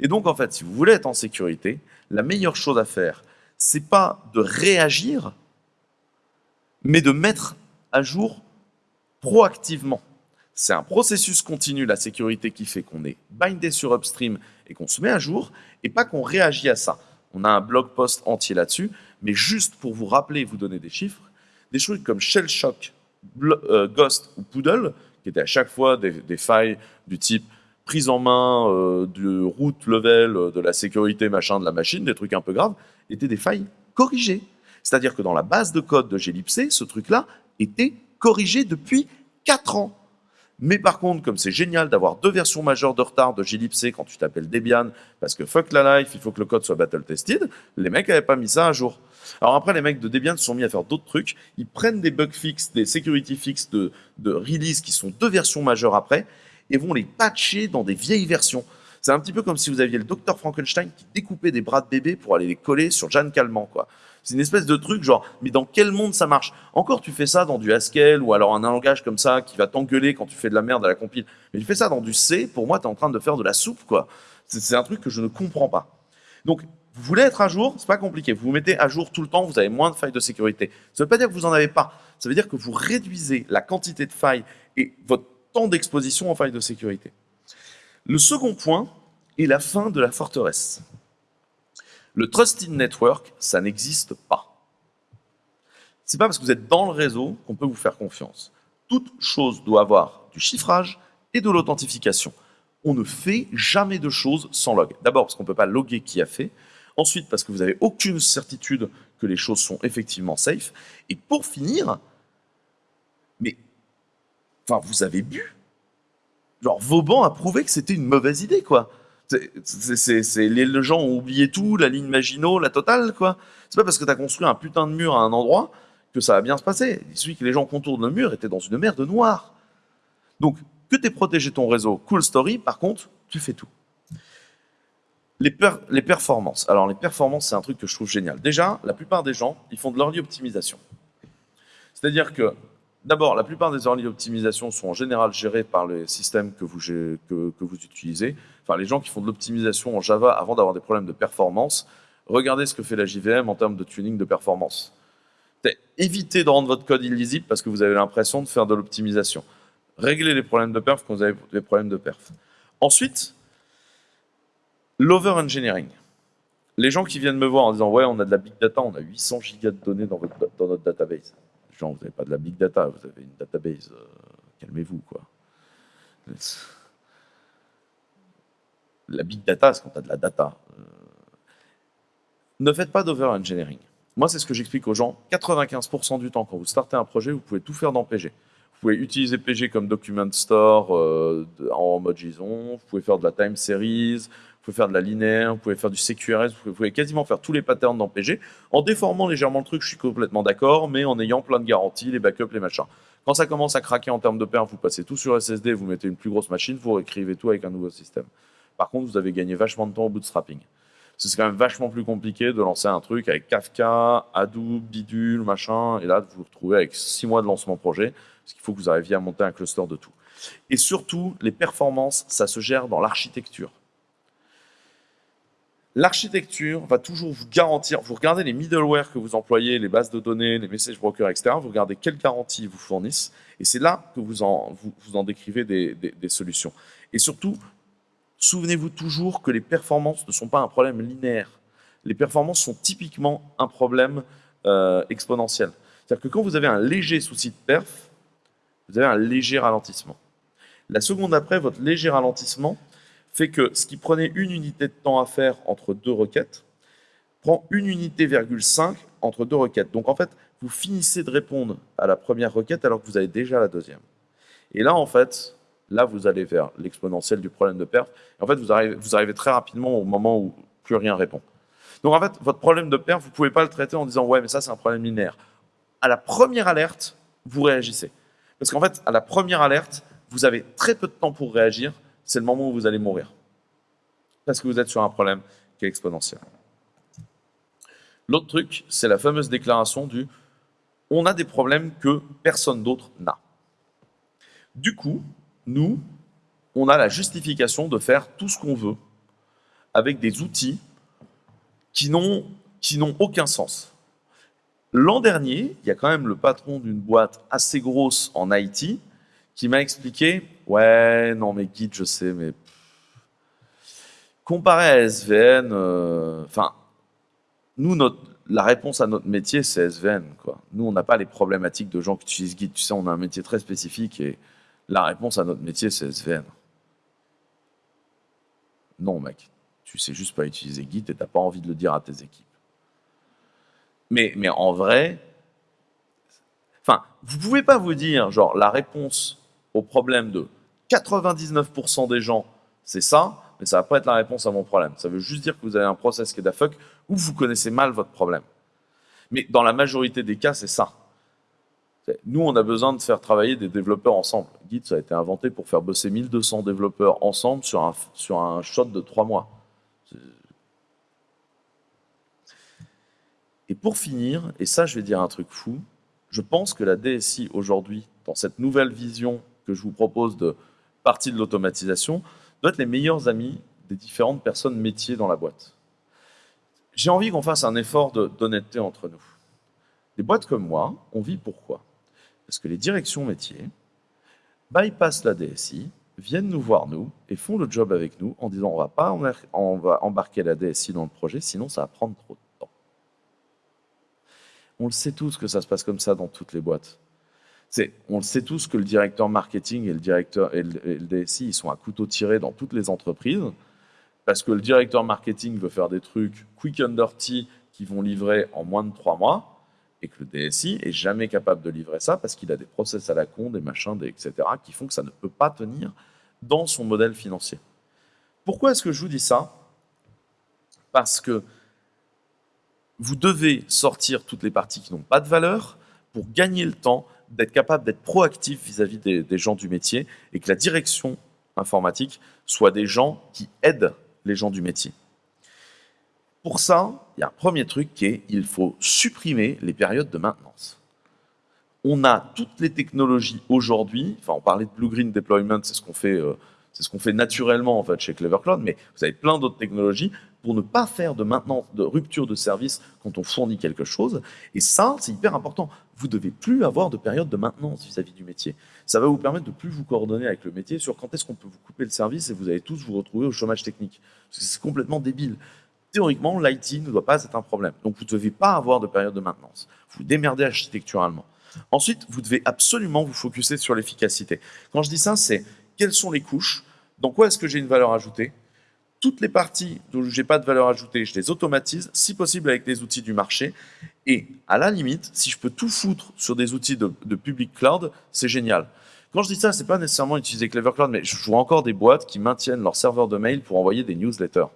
Et donc, en fait, si vous voulez être en sécurité, la meilleure chose à faire, c'est pas de réagir, mais de mettre à jour proactivement. C'est un processus continu, la sécurité, qui fait qu'on est bindé sur Upstream et qu'on se met à jour, et pas qu'on réagit à ça. On a un blog post entier là-dessus, mais juste pour vous rappeler, vous donner des chiffres, des choses comme Shell Shock, euh, Ghost ou Poodle, qui étaient à chaque fois des, failles du type prise en main euh, du root level euh, de la sécurité machin de la machine, des trucs un peu graves, étaient des failles corrigées. C'est-à-dire que dans la base de code de Glibc, ce truc-là était corrigé depuis 4 ans. Mais par contre, comme c'est génial d'avoir deux versions majeures de retard de Glibc quand tu t'appelles Debian, parce que fuck la life, il faut que le code soit battle tested, les mecs n'avaient pas mis ça à jour. Alors après, les mecs de Debian se sont mis à faire d'autres trucs. Ils prennent des bugs fixes, des security fixes de, de release qui sont deux versions majeures après, et vont les patcher dans des vieilles versions. C'est un petit peu comme si vous aviez le docteur Frankenstein qui découpait des bras de bébé pour aller les coller sur Jeanne Calment, quoi. C'est une espèce de truc genre, mais dans quel monde ça marche? Encore, tu fais ça dans du Haskell ou alors un langage comme ça qui va t'engueuler quand tu fais de la merde à la compile. Mais tu fais ça dans du C, pour moi, tu es en train de faire de la soupe, quoi. C'est un truc que je ne comprends pas. Donc, vous voulez être à jour, c'est pas compliqué. Vous vous mettez à jour tout le temps, vous avez moins de failles de sécurité. Ça ne veut pas dire que vous n'en avez pas. Ça veut dire que vous réduisez la quantité de failles et votre temps d'exposition aux failles de sécurité. Le second point est la fin de la forteresse. Le Trusted Network, ça n'existe pas. C'est pas parce que vous êtes dans le réseau qu'on peut vous faire confiance. Toute chose doit avoir du chiffrage et de l'authentification. On ne fait jamais de choses sans log. D'abord parce qu'on ne peut pas loguer qui a fait. Ensuite parce que vous n'avez aucune certitude que les choses sont effectivement safe. Et pour finir, mais enfin, vous avez bu. Genre, Vauban a prouvé que c'était une mauvaise idée, quoi. C'est, les gens ont oublié tout, la ligne Maginot, la totale, quoi. C'est pas parce que tu as construit un putain de mur à un endroit que ça va bien se passer. Il suffit que les gens contournent le mur étaient dans une mer de noir. Donc, que tu aies protégé ton réseau, cool story, par contre, tu fais tout. Les, performances. Alors, les performances, c'est un truc que je trouve génial. Déjà, la plupart des gens, ils font de l'early optimisation. C'est-à-dire que D'abord, la plupart des early optimisations sont en général gérées par les systèmes que vous, que vous utilisez. Enfin, les gens qui font de l'optimisation en Java avant d'avoir des problèmes de performance, regardez ce que fait la JVM en termes de tuning de performance. Évitez de rendre votre code illisible parce que vous avez l'impression de faire de l'optimisation. Réglez les problèmes de perf quand vous avez des problèmes de perf. Ensuite, l'over-engineering. Les gens qui viennent me voir en disant « Ouais, on a de la big data, on a 800 gigas de données dans, notre database. » vous n'avez pas de la big data, vous avez une database. Euh, calmez-vous, quoi. La big data, c'est quand tu as de la data. Euh, ne faites pas d'over-engineering. Moi, c'est ce que j'explique aux gens. 95% du temps, quand vous startez un projet, vous pouvez tout faire dans PG. Vous pouvez utiliser PG comme document store euh, en mode JSON, vous pouvez faire de la time series, pouvez faire de la linéaire, vous pouvez faire du CQRS, vous pouvez quasiment faire tous les patterns dans PG. En déformant légèrement le truc, je suis complètement d'accord, mais en ayant plein de garanties, les backups, les machins. Quand ça commence à craquer en termes de perf, vous passez tout sur SSD, vous mettez une plus grosse machine, vous réécrivez tout avec un nouveau système. Par contre, vous avez gagné vachement de temps au bootstrapping. C'est quand même vachement plus compliqué de lancer un truc avec Kafka, Hadoop, Bidule, machin, et là, vous vous retrouvez avec six mois de lancement projet, parce qu'il faut que vous arriviez à monter un cluster de tout. Et surtout, les performances, ça se gère dans l'architecture. L'architecture va toujours vous garantir, vous regardez les middleware que vous employez, les bases de données, les message brokers, etc. Vous regardez quelles garanties ils vous fournissent et c'est là que vous en, vous, en décrivez des, solutions. Et surtout, souvenez-vous toujours que les performances ne sont pas un problème linéaire. Les performances sont typiquement un problème euh, exponentiel. C'est-à-dire que quand vous avez un léger souci de perf, vous avez un léger ralentissement. La seconde après, votre léger ralentissement, fait que ce qui prenait une unité de temps à faire entre deux requêtes prend une unité, virgule 5 entre deux requêtes. Donc en fait, vous finissez de répondre à la première requête alors que vous avez déjà la deuxième. Et là, en fait, là, vous allez vers l'exponentiel du problème de perf. en fait, vous arrivez, vous arrivez très rapidement au moment où plus rien répond. Donc en fait, votre problème de perf, vous ne pouvez pas le traiter en disant ouais, mais ça c'est un problème linéaire. À la première alerte, vous réagissez. Parce qu'en fait, à la première alerte, vous avez très peu de temps pour réagir. C'est le moment où vous allez mourir. Parce que vous êtes sur un problème qui est exponentiel. L'autre truc, c'est la fameuse déclaration du on a des problèmes que personne d'autre n'a. Du coup, nous, on a la justification de faire tout ce qu'on veut avec des outils qui n'ont aucun sens. L'an dernier, il y a quand même le patron d'une boîte assez grosse en IT qui m'a expliqué « Ouais, non mais Git, je sais, mais... » Comparé à SVN, euh, enfin, nous, notre, la réponse à notre métier, c'est SVN. Quoi. Nous, on n'a pas les problématiques de gens qui utilisent Git. Tu sais, on a un métier très spécifique et la réponse à notre métier, c'est SVN. Non, mec, tu sais juste pas utiliser Git et tu n'as pas envie de le dire à tes équipes. Mais, mais en vrai, enfin, vous pouvez pas vous dire, genre, la réponse au problème de 99% des gens, c'est ça, mais ça va pas être la réponse à mon problème. Ça veut juste dire que vous avez un process qui est fuck ou vous connaissez mal votre problème. Mais dans la majorité des cas, c'est ça. Nous, on a besoin de faire travailler des développeurs ensemble. Git, ça a été inventé pour faire bosser 1200 développeurs ensemble sur un, sur un shot de trois mois. Et pour finir, et ça, je vais dire un truc fou, je pense que la DSI aujourd'hui, dans cette nouvelle vision que je vous propose de partie de l'automatisation, doit être les meilleurs amis des différentes personnes métiers dans la boîte. J'ai envie qu'on fasse un effort d'honnêteté entre nous. Des boîtes comme moi, on vit pourquoi? Parce que les directions métiers bypassent la DSI, viennent nous voir nous et font le job avec nous en disant on va pas on va embarquer la DSI dans le projet, sinon ça va prendre trop de temps. On le sait tous que ça se passe comme ça dans toutes les boîtes on le sait tous que le directeur marketing et le directeur et le, DSI, ils sont à couteau tiré dans toutes les entreprises parce que le directeur marketing veut faire des trucs quick and dirty qui vont livrer en moins de trois mois et que le DSI est jamais capable de livrer ça parce qu'il a des process à la con, des machins, etc. qui font que ça ne peut pas tenir dans son modèle financier. Pourquoi est-ce que je vous dis ça? Parce que vous devez sortir toutes les parties qui n'ont pas de valeur pour gagner le temps d'être capable d'être proactif vis-à-vis des, gens du métier et que la direction informatique soit des gens qui aident les gens du métier. Pour ça, il y a un premier truc qui est il faut supprimer les périodes de maintenance. On a toutes les technologies aujourd'hui, enfin on parlait de Blue Green Deployment, c'est ce qu'on fait, euh, ce fait naturellement en fait chez Clever Cloud, mais vous avez plein d'autres technologies pour ne pas faire de maintenance, de rupture de service quand on fournit quelque chose. Et ça, c'est hyper important. Vous ne devez plus avoir de période de maintenance vis-à-vis du métier. Ça va vous permettre de plus vous coordonner avec le métier sur quand est-ce qu'on peut vous couper le service et vous allez tous vous retrouver au chômage technique. C'est complètement débile. Théoriquement, l'IT ne doit pas être un problème. Donc, vous ne devez pas avoir de période de maintenance. Vous démerdez architecturalement. Ensuite, vous devez absolument vous focuser sur l'efficacité. Quand je dis ça, c'est quelles sont les couches, dans quoi est-ce que j'ai une valeur ajoutée, toutes les parties dont je n'ai pas de valeur ajoutée, je les automatise, si possible avec des outils du marché. Et à la limite, si je peux tout foutre sur des outils de, public cloud, c'est génial. Quand je dis ça, c'est pas nécessairement utiliser Clever Cloud, mais je vois encore des boîtes qui maintiennent leur serveur de mail pour envoyer des newsletters.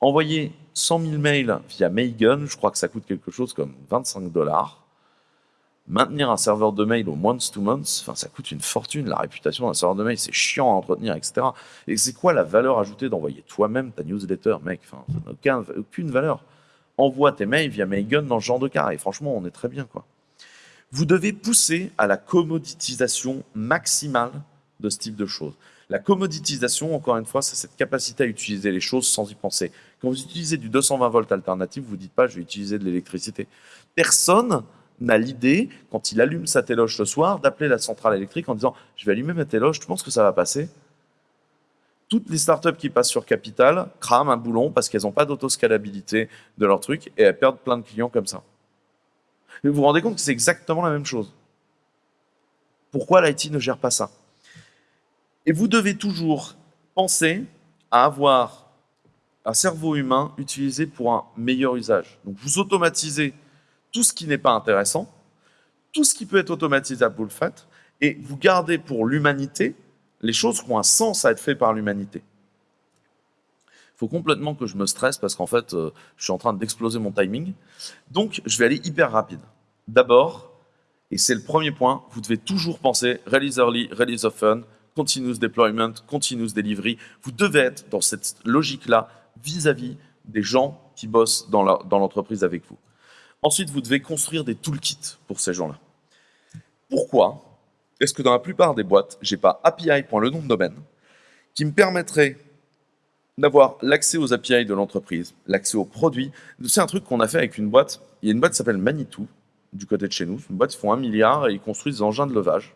Envoyer 100 000 mails via Mailgun, je crois que ça coûte quelque chose comme 25 dollars maintenir un serveur de mail au month to month, enfin, ça coûte une fortune. La réputation d'un serveur de mail, c'est chiant à entretenir, etc. Et c'est quoi la valeur ajoutée d'envoyer toi-même ta newsletter, mec? Enfin, ça n'a aucune valeur. Envoie tes mails via Mailgun dans ce genre de cas. Et franchement, on est très bien, quoi. Vous devez pousser à la commoditisation maximale de ce type de choses. La commoditisation, encore une fois, c'est cette capacité à utiliser les choses sans y penser. Quand vous utilisez du 220 volts alternatif, vous ne dites pas « je vais utiliser de l'électricité ». Personne n'a l'idée, quand il allume sa téloge le soir, d'appeler la centrale électrique en disant « je vais allumer ma téloge, tu penses que ça va passer ?» Toutes les startups qui passent sur Capital crament un boulon parce qu'elles n'ont pas d'autoscalabilité de leur truc et elles perdent plein de clients comme ça. vous vous rendez compte que c'est exactement la même chose. Pourquoi l'IT ne gère pas ça? Et vous devez toujours penser à avoir un cerveau humain utilisé pour un meilleur usage. Donc vous automatisez tout ce qui n'est pas intéressant, tout ce qui peut être automatisable, vous le faites, et vous gardez pour l'humanité les choses qui ont un sens à être faites par l'humanité. faut complètement que je me stresse parce qu'en fait, euh, je suis en train d'exploser mon timing. Donc, je vais aller hyper rapide. D'abord, et c'est le premier point, vous devez toujours penser release early, release often, continuous deployment, continuous delivery. Vous devez être dans cette logique-là vis-à-vis des gens qui bossent dans l'entreprise avec vous. Ensuite, vous devez construire des toolkits pour ces gens-là. Pourquoi? Est-ce que dans la plupart des boîtes, j'ai pas API de domaine qui me permettrait d'avoir l'accès aux API de l'entreprise, l'accès aux produits. C'est un truc qu'on a fait avec une boîte. Il y a une boîte qui s'appelle Manitou, du côté de chez nous. Une boîte, ils font un milliard et ils construisent des engins de levage.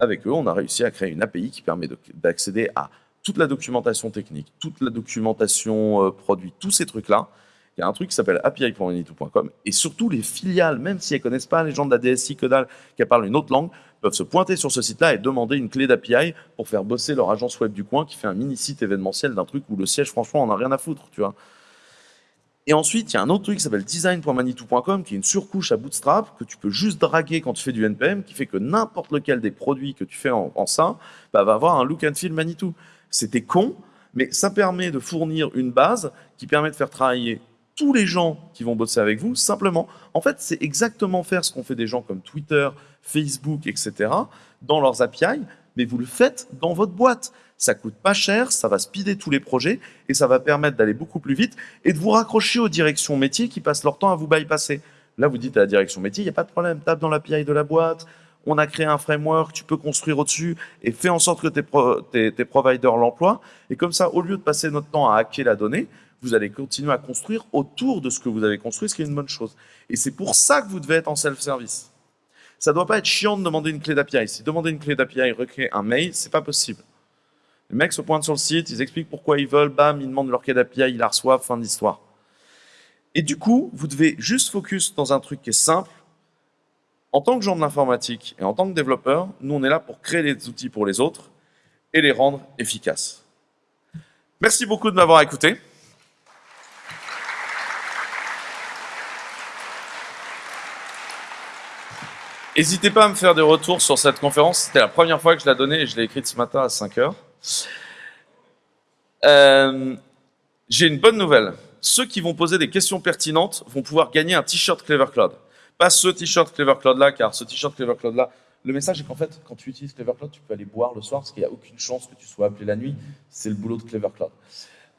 Avec eux, on a réussi à créer une API qui permet d'accéder à toute la documentation technique, toute la documentation euh, produit, tous ces trucs-là. Il y a un truc qui s'appelle api.manitou.com et surtout les filiales, même si elles ne connaissent pas les gens de la DSI que dalle, qui parlent une autre langue, peuvent se pointer sur ce site-là et demander une clé d'API pour faire bosser leur agence web du coin qui fait un mini-site événementiel d'un truc où le siège, franchement, on n'a rien à foutre, tu vois. Et ensuite, il y a un autre truc qui s'appelle design.manitou.com, qui est une surcouche à Bootstrap que tu peux juste draguer quand tu fais du NPM, qui fait que n'importe lequel des produits que tu fais en, ça bah, va avoir un look and feel Manitou. C'était con, mais ça permet de fournir une base qui permet de faire travailler tous les gens qui vont bosser avec vous, simplement. En fait, c'est exactement faire ce qu'on fait des gens comme Twitter, Facebook, etc., dans leurs API, mais vous le faites dans votre boîte. Ça coûte pas cher, ça va speeder tous les projets et ça va permettre d'aller beaucoup plus vite et de vous raccrocher aux directions métiers qui passent leur temps à vous bypasser. Là, vous dites à la direction métier, il n'y a pas de problème, tape dans l'API de la boîte, on a créé un framework, tu peux construire au-dessus et fais en sorte que tes, tes providers l'emploient. Et comme ça, au lieu de passer notre temps à hacker la donnée, vous allez continuer à construire autour de ce que vous avez construit, ce qui est une bonne chose. Et c'est pour ça que vous devez être en self-service. Ça ne doit pas être chiant de demander une clé d'API. Si demander une clé d'API recréer un mail, c'est pas possible. Les mecs se pointent sur le site, ils expliquent pourquoi ils veulent, bam, ils demandent leur clé d'API, ils la reçoivent, fin d'histoire. Et du coup, vous devez juste focus dans un truc qui est simple. En tant que gens de l'informatique et en tant que développeur, nous, on est là pour créer des outils pour les autres et les rendre efficaces. Merci beaucoup de m'avoir écouté. N'hésitez pas à me faire des retours sur cette conférence. C'était la première fois que je la donnais et je l'ai écrite ce matin à 5 heures. Euh, j'ai une bonne nouvelle. Ceux qui vont poser des questions pertinentes vont pouvoir gagner un t-shirt Clever Cloud. Pas ce t-shirt Clever Cloud là, car ce t-shirt Clever Cloud là, le message est qu'en fait, quand tu utilises Clever Cloud, tu peux aller boire le soir parce qu'il n'y a aucune chance que tu sois appelé la nuit. C'est le boulot de Clever Cloud.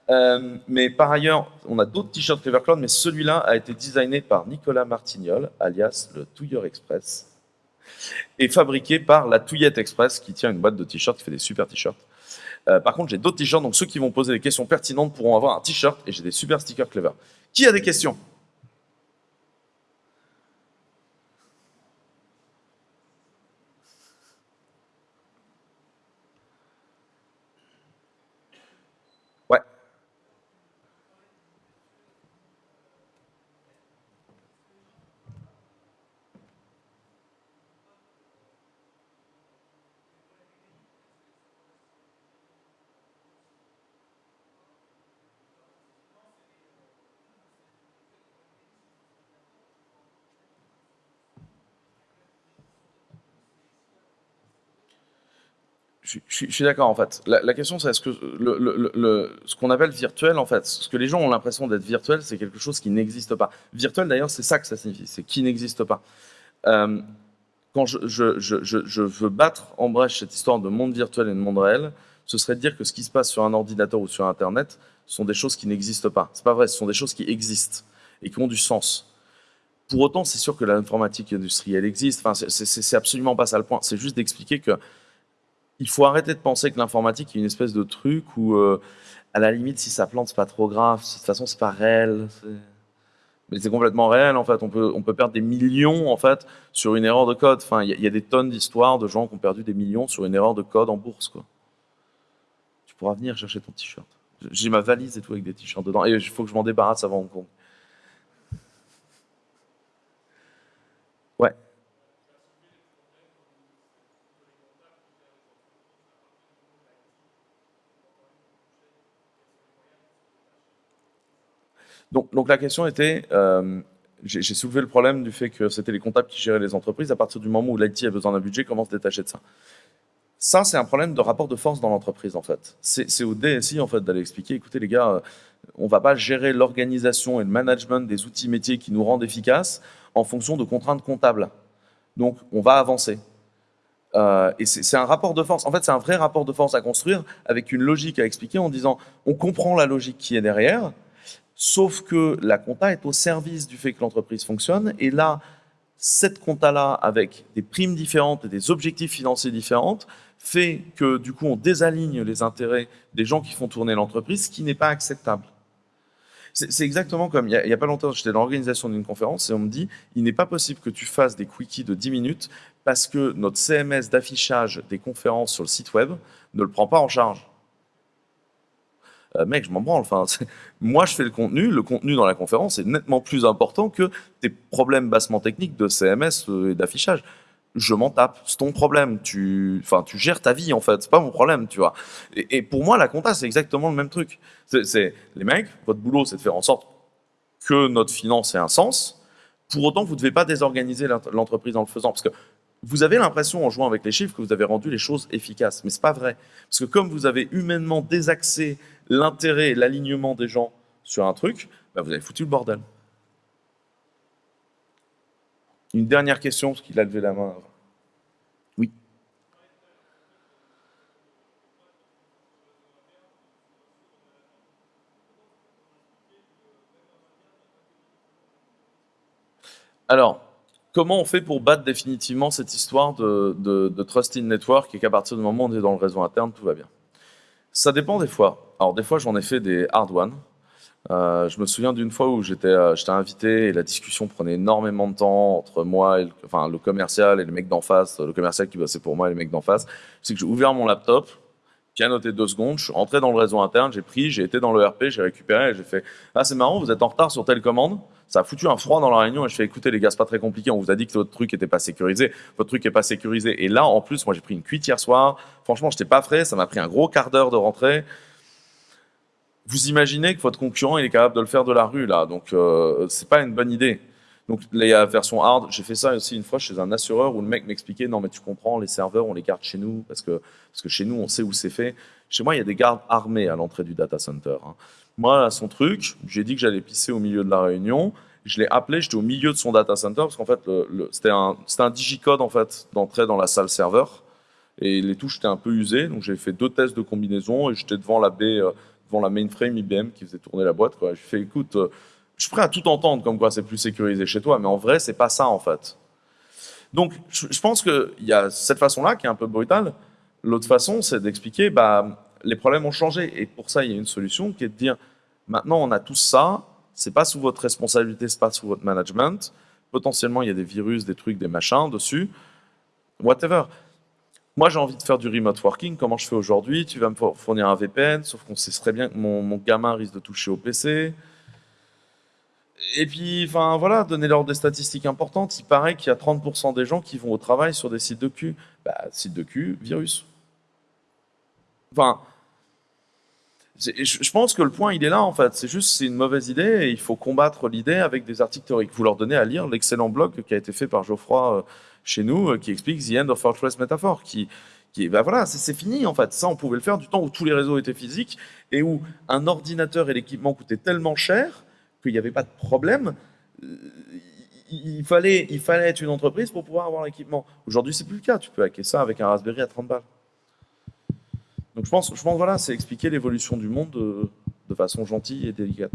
Euh, mais par ailleurs, on a d'autres t-shirts Clever Cloud, mais celui-là a été designé par Nicolas Martignol, alias le Touilleur Express et fabriqué par la Touillette Express qui tient une boîte de t-shirts, qui fait des super t-shirts. Euh, par contre, j'ai d'autres t-shirts, donc ceux qui vont poser des questions pertinentes pourront avoir un t-shirt et j'ai des super stickers clever. Qui a des questions? Je, suis d'accord en fait. La, question c'est est-ce que ce qu'on appelle virtuel en fait, ce que les gens ont l'impression d'être virtuel, c'est quelque chose qui n'existe pas. Virtuel d'ailleurs, c'est ça que ça signifie, c'est qui n'existe pas. Euh, quand je, je, veux battre en brèche cette histoire de monde virtuel et de monde réel, ce serait de dire que ce qui se passe sur un ordinateur ou sur Internet sont des choses qui n'existent pas. C'est pas vrai, ce sont des choses qui existent et qui ont du sens. Pour autant, c'est sûr que l'informatique industrielle existe. Enfin, c'est absolument pas ça le point. C'est juste d'expliquer que il faut arrêter de penser que l'informatique est une espèce de truc où, euh, à la limite, si ça plante, c'est pas trop grave. De toute façon, c'est pas réel. Mais c'est complètement réel, en fait. On peut, on peut perdre des millions, en fait, sur une erreur de code. Enfin, il y, a des tonnes d'histoires de gens qui ont perdu des millions sur une erreur de code en bourse, quoi. Tu pourras venir chercher ton t-shirt. J'ai ma valise et tout avec des t-shirts dedans. Et il faut que je m'en débarrasse avant Hong Kong. Ouais. Donc, la question était, euh, j'ai soulevé le problème du fait que c'était les comptables qui géraient les entreprises. À partir du moment où l'IT a besoin d'un budget, comment se détacher de ça? Ça, c'est un problème de rapport de force dans l'entreprise, en fait. C'est au DSI, en fait, d'aller expliquer, écoutez, les gars, on ne va pas gérer l'organisation et le management des outils métiers qui nous rendent efficaces en fonction de contraintes comptables. Donc, on va avancer. Euh, et c'est un rapport de force. En fait, c'est un vrai rapport de force à construire avec une logique à expliquer en disant on comprend la logique qui est derrière, sauf que la compta est au service du fait que l'entreprise fonctionne. Et là, cette compta-là, avec des primes différentes et des objectifs financiers différents, fait que du coup, on désaligne les intérêts des gens qui font tourner l'entreprise, ce qui n'est pas acceptable. C'est exactement comme, il n'y a, pas longtemps, j'étais dans l'organisation d'une conférence et on me dit, il n'est pas possible que tu fasses des quickies de 10 minutes parce que notre CMS d'affichage des conférences sur le site web ne le prend pas en charge. Euh, mec, je m'en branle. Enfin, moi, je fais le contenu. Le contenu dans la conférence est nettement plus important que tes problèmes bassement techniques de CMS euh, et d'affichage. Je m'en tape. C'est ton problème. Tu, enfin, tu gères ta vie en fait. C'est pas mon problème, tu vois. Et, pour moi, la compta, c'est exactement le même truc. C'est les mecs. Votre boulot, c'est de faire en sorte que notre finance ait un sens. Pour autant, vous ne devez pas désorganiser l'entreprise en le faisant, parce que vous avez l'impression, en jouant avec les chiffres, que vous avez rendu les choses efficaces. Mais ce n'est pas vrai. Parce que comme vous avez humainement désaxé l'intérêt et l'alignement des gens sur un truc, bah, vous avez foutu le bordel. Une dernière question, parce qu'il a levé la main. Oui. Alors, comment on fait pour battre définitivement cette histoire de, de, de Trusted Network et qu'à partir du moment où on est dans le réseau interne, tout va bien? Ça dépend des fois. Alors, des fois, j'en ai fait des hard ones. Euh, je me souviens d'une fois où j'étais euh, invité et la discussion prenait énormément de temps entre moi et le, enfin, le commercial et le mec d'en face, le commercial qui bossait pour moi et le mec d'en face. C'est que j'ai ouvert mon laptop, noté deux secondes, je suis rentré dans le réseau interne, j'ai pris, j'ai été dans le RP, j'ai récupéré j'ai fait « Ah, c'est marrant, vous êtes en retard sur telle commande ?» Ça a foutu un froid dans la réunion et je fais « Écoutez les gars, c'est pas très compliqué, on vous a dit que votre truc était pas sécurisé, votre truc est pas sécurisé. » Et là, en plus, moi j'ai pris une cuite hier soir, franchement, j'étais pas frais, ça m'a pris un gros quart d'heure de rentrer. Vous imaginez que votre concurrent, est capable de le faire de la rue, là, donc euh, c'est pas une bonne idée. Donc la version hard, j'ai fait ça aussi une fois chez un assureur où le mec m'expliquait non mais tu comprends, les serveurs on les garde chez nous parce que parce que chez nous on sait où c'est fait. Chez moi il y a des gardes armés à l'entrée du data center. Hein. Moi son truc, j'ai dit que j'allais pisser au milieu de la réunion. Je l'ai appelé, j'étais au milieu de son data center parce qu'en fait c'était un c'était un digicode en fait d'entrée dans la salle serveur et les touches étaient un peu usées donc j'ai fait deux tests de combinaison et j'étais devant la euh, devant la mainframe IBM qui faisait tourner la boîte. J'ai fait écoute je suis prêt à tout entendre comme quoi c'est plus sécurisé chez toi, mais en vrai, c'est pas ça en fait. Donc, je pense qu'il y a cette façon-là qui est un peu brutale. L'autre façon, c'est d'expliquer, bah, les problèmes ont changé. Et pour ça, il y a une solution qui est de dire, maintenant, on a tout ça, c'est pas sous votre responsabilité, c'est pas sous votre management. Potentiellement, il y a des virus, des trucs, des machins dessus. Whatever. Moi, j'ai envie de faire du remote working. Comment je fais aujourd'hui? Tu vas me fournir un VPN, sauf qu'on sait très bien que mon, mon gamin risque de toucher au PC. Et puis, enfin voilà, donner-leur des statistiques importantes. Il paraît qu'il y a 30% des gens qui vont au travail sur des sites de cul. Bah, site de cul, virus. Enfin, je pense que le point, il est là, en fait. C'est juste, c'est une mauvaise idée et il faut combattre l'idée avec des articles théoriques. Vous leur donnez à lire l'excellent blog qui a été fait par Geoffroy euh, chez nous, euh, qui explique The End of Fortress Metaphor, qui, qui bah voilà, c'est fini, en fait. Ça, on pouvait le faire du temps où tous les réseaux étaient physiques et où un ordinateur et l'équipement coûtaient tellement cher qu'il n'y avait pas de problème. Euh, il fallait, être une entreprise pour pouvoir avoir l'équipement. Aujourd'hui, c'est plus le cas. Tu peux hacker ça avec un Raspberry à 30 balles. Donc je pense, je voilà, c'est expliquer l'évolution du monde de, de, façon gentille et délicate.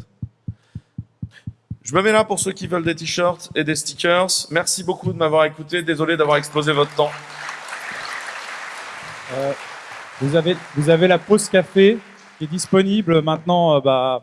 Je me mets là pour ceux qui veulent des t-shirts et des stickers. Merci beaucoup de m'avoir écouté. Désolé d'avoir explosé votre temps. Euh, vous, avez, vous avez la pause café qui est disponible maintenant. Euh, bah,